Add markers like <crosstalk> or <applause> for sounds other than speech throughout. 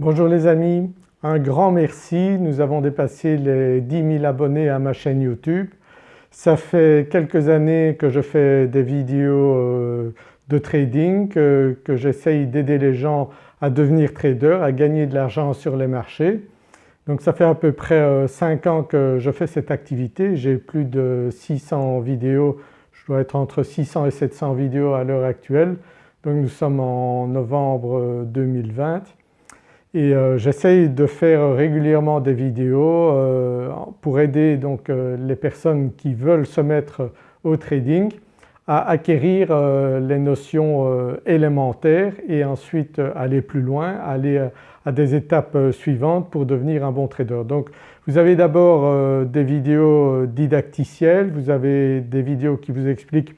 Bonjour les amis, un grand merci, nous avons dépassé les 10 000 abonnés à ma chaîne YouTube. Ça fait quelques années que je fais des vidéos euh, de trading, que, j'essaye d'aider les gens à devenir traders, à gagner de l'argent sur les marchés. Donc ça fait à peu près 5 euh, ans que je fais cette activité, j'ai plus de 600 vidéos, je dois être entre 600 et 700 vidéos à l'heure actuelle. Donc nous sommes en novembre 2020 et euh, j'essaye de faire régulièrement des vidéos euh, pour aider donc euh, les personnes qui veulent se mettre au trading à acquérir les notions élémentaires et ensuite aller plus loin, aller à des étapes suivantes pour devenir un bon trader. Donc vous avez d'abord des vidéos didacticielles, vous avez des vidéos qui vous expliquent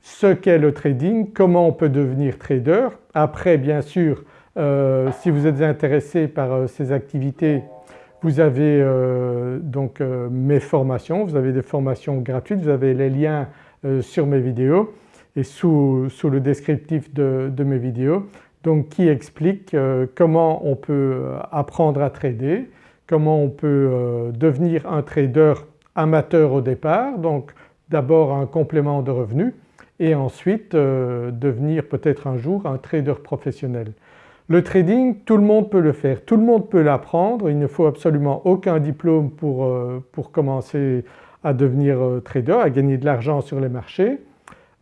ce qu'est le trading, comment on peut devenir trader. Après bien sûr euh, si vous êtes intéressé par euh, ces activités vous avez euh, donc mes formations, vous avez des formations gratuites, vous avez les liens sur mes vidéos et sous, le descriptif de, mes vidéos. Donc qui expliquent comment on peut apprendre à trader, comment on peut devenir un trader amateur au départ donc d'abord un complément de revenus et ensuite devenir peut-être un jour un trader professionnel. Le trading tout le monde peut le faire, tout le monde peut l'apprendre, il ne faut absolument aucun diplôme pour, euh, commencer à devenir euh, trader, à gagner de l'argent sur les marchés.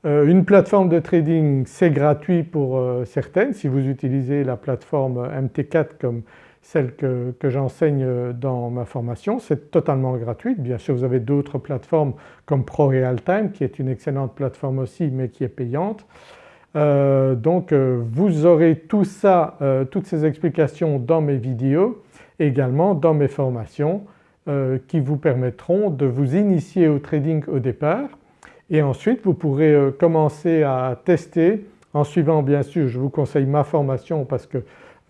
Euh, une plateforme de trading c'est gratuit pour certaines, si vous utilisez la plateforme MT4 comme celle que, que j'enseigne dans ma formation, c'est totalement gratuit. Bien sûr vous avez d'autres plateformes comme ProRealTime qui est une excellente plateforme aussi mais qui est payante. Euh, donc euh, vous aurez tout ça, euh, toutes ces explications dans mes vidéos, également dans mes formations qui vous permettront de vous initier au trading au départ. Et ensuite vous pourrez commencer à tester en suivant bien sûr je vous conseille ma formation parce que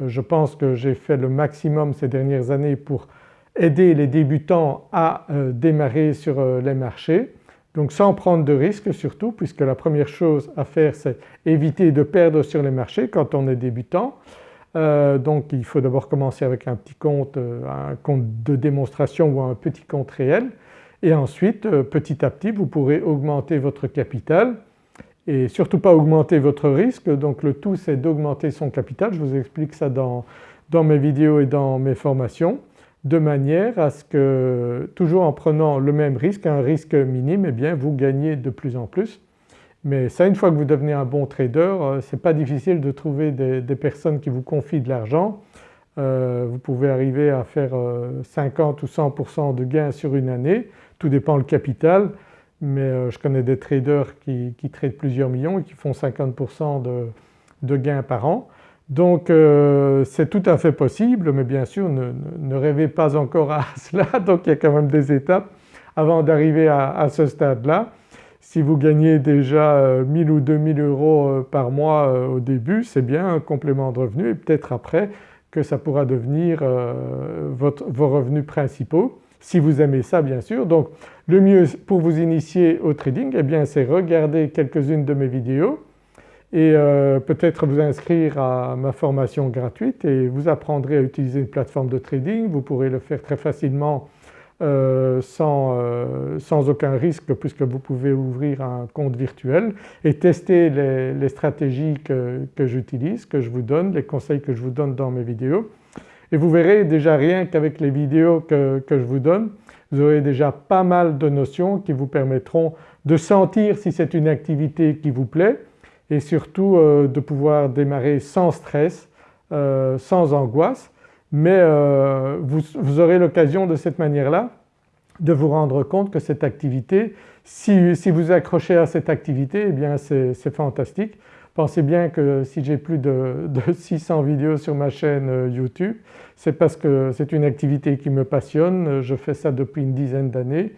je pense que j'ai fait le maximum ces dernières années pour aider les débutants à démarrer sur les marchés donc sans prendre de risques surtout puisque la première chose à faire c'est éviter de perdre sur les marchés quand on est débutant. Euh, donc il faut d'abord commencer avec un petit compte, euh, un compte de démonstration ou un petit compte réel. Et ensuite euh, petit à petit vous pourrez augmenter votre capital. Et surtout pas augmenter votre risque. Donc le tout c'est d'augmenter son capital, je vous explique ça dans, dans mes vidéos et dans mes formations de manière à ce que toujours en prenant le même risque, un risque minime, eh bien vous gagnez de plus en plus. Mais ça une fois que vous devenez un bon trader euh, c'est pas difficile de trouver des, personnes qui vous confient de l'argent. Euh, vous pouvez arriver à faire 50 euh, ou 100% de gains sur une année, tout dépend le capital mais je connais des traders qui, qui plusieurs millions et qui font 50% de gains par an. Donc euh, c'est tout à fait possible mais bien sûr ne, rêvez pas encore à <laughs> cela donc il y a quand même des étapes avant d'arriver à, ce stade-là. Si vous gagnez déjà 1000 euh, ou 2000 euros euh, par mois au début c'est bien un complément de revenu et peut-être après que ça pourra devenir vos revenus principaux si vous aimez ça bien sûr. Donc le mieux pour vous initier au trading eh bien c'est regarder quelques-unes de mes vidéos et euh, peut-être vous inscrire à ma formation gratuite et vous apprendrez à utiliser une plateforme de trading. Vous pourrez le faire très facilement euh, euh, sans, aucun risque puisque vous pouvez ouvrir un compte virtuel et tester les, stratégies que, j'utilise, que je vous donne, les conseils que je vous donne dans mes vidéos. Et vous verrez déjà rien qu'avec les vidéos que, que je vous donne, vous aurez déjà pas mal de notions qui vous permettront de sentir si c'est une activité qui vous plaît et surtout euh, de pouvoir démarrer sans stress, euh, sans angoisse. Mais euh, vous, aurez l'occasion de cette manière-là de vous rendre compte que cette activité, si, vous accrochez à cette activité eh bien c'est fantastique. Pensez bien que si j'ai plus de, 600 <laughs> vidéos sur ma chaîne YouTube c'est parce que c'est une activité qui me passionne, je fais ça depuis une dizaine d'années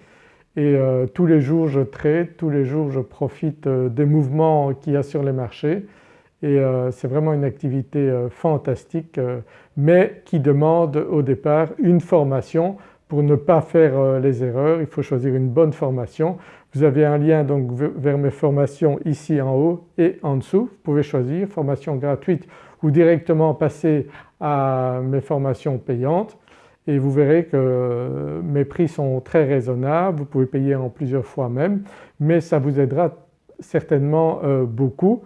et euh, tous les jours je trade, tous les jours je profite euh, des mouvements qu'il y a sur les marchés. Et euh, c'est vraiment une activité fantastique mais qui demande au départ une formation. Pour ne pas faire les erreurs, il faut choisir une bonne formation. Vous avez un lien donc vers mes formations ici en haut et en dessous, vous pouvez choisir formation gratuite ou directement passer à mes formations payantes et vous verrez que mes prix sont très raisonnables, vous pouvez payer en plusieurs fois même mais ça vous aidera certainement euh, beaucoup.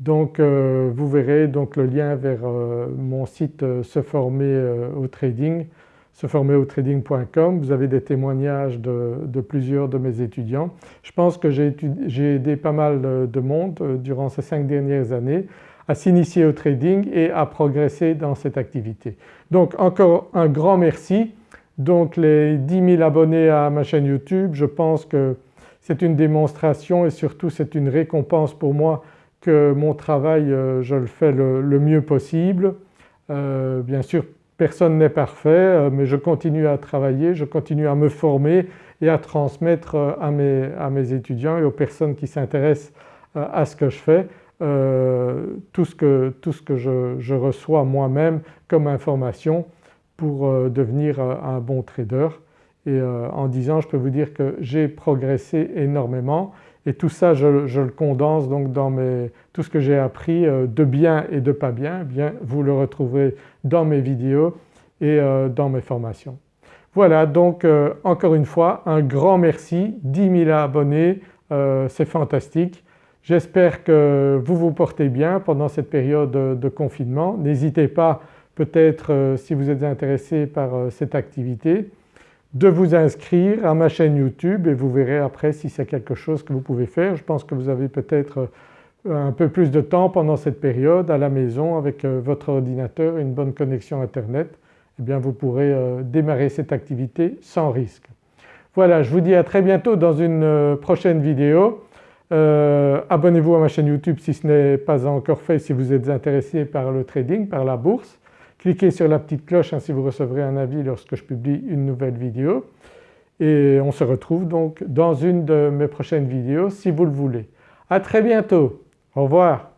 Donc euh, vous verrez donc le lien vers euh, mon site se former au trading, seformerautrading.com. Vous avez des témoignages de, plusieurs de mes étudiants. Je pense que j'ai aidé pas mal de monde durant ces cinq dernières années à s'initier au trading et à progresser dans cette activité. Donc encore un grand merci. Donc les 10 000 abonnés à ma chaîne YouTube, je pense que c'est une démonstration et surtout c'est une récompense pour moi que mon travail euh, je le fais le, mieux possible. Euh, bien sûr personne n'est parfait euh, mais je continue à travailler, je continue à me former et à transmettre à mes, étudiants et aux personnes qui s'intéressent à ce que je fais tout ce que, tout ce que je, reçois moi-même comme information pour devenir un bon trader et euh, en 10 ans je peux vous dire que j'ai progressé énormément et tout ça je, le condense donc dans tout ce que j'ai appris euh, de bien et de pas bien, bien vous le retrouverez dans mes vidéos et euh, dans mes formations. Voilà donc encore une fois un grand merci, 10 000 abonnés c'est fantastique. J'espère que vous vous portez bien pendant cette période de confinement. N'hésitez pas peut-être si vous êtes intéressé par cette activité de vous inscrire à ma chaîne YouTube et vous verrez après si c'est quelque chose que vous pouvez faire. Je pense que vous avez peut-être euh, un peu plus de temps pendant cette période à la maison avec euh, votre ordinateur et une bonne connexion internet, eh bien vous pourrez euh, démarrer cette activité sans risque. Voilà je vous dis à très bientôt dans une prochaine vidéo. Abonnez-vous à ma chaîne YouTube si ce n'est pas encore fait si vous êtes intéressé par le trading, par la bourse. Cliquez sur la petite cloche ainsi vous recevrez un avis lorsque je publie une nouvelle vidéo et on se retrouve donc dans une de mes prochaines vidéos si vous le voulez. À très bientôt, au revoir.